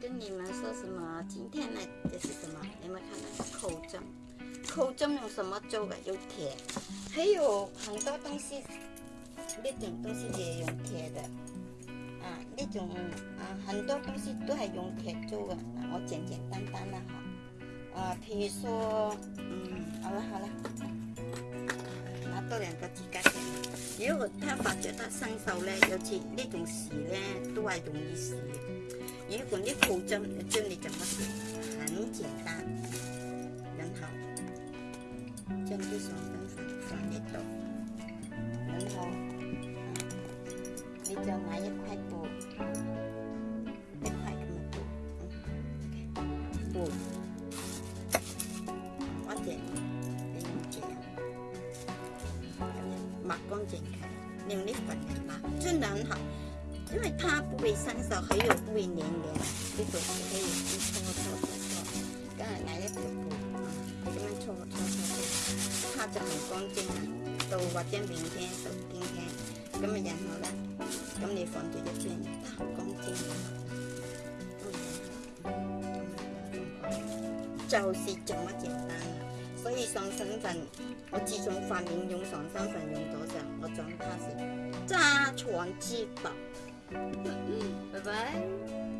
跟你们说什么？今天的这是什么？你们看到口罩？口罩用什么做？的？用铁，还有很多东西，那种东西也用铁的。啊，那种啊，很多东西都系用铁做那我简简单单的哈。啊，譬如说，嗯，好了好了，拿到两个鸡蛋。如果他发觉他伸手呢，尤其那种事呢，都系容易事。如果你土蒸真你怎么蒸？很简单，然后将这些粉粉放一朵，然后你就拿一块布，一块这么多，锅，瓦剪，平剪，然后把光剪开，用的粉抹，真的很好。因為它不会生手，很有不会黏黏，你做可以搓搓搓搓，才拿一个布啊，咁樣搓搓搓，搓，它就很乾淨啦。到或者明天、今天，咁啊，然後咧，咁你放住一陣，它乾淨。净。咁就係咁簡單单，所以爽身粉，我自從发面用爽身粉用咗上，我讲它是家揸床之宝。拜拜。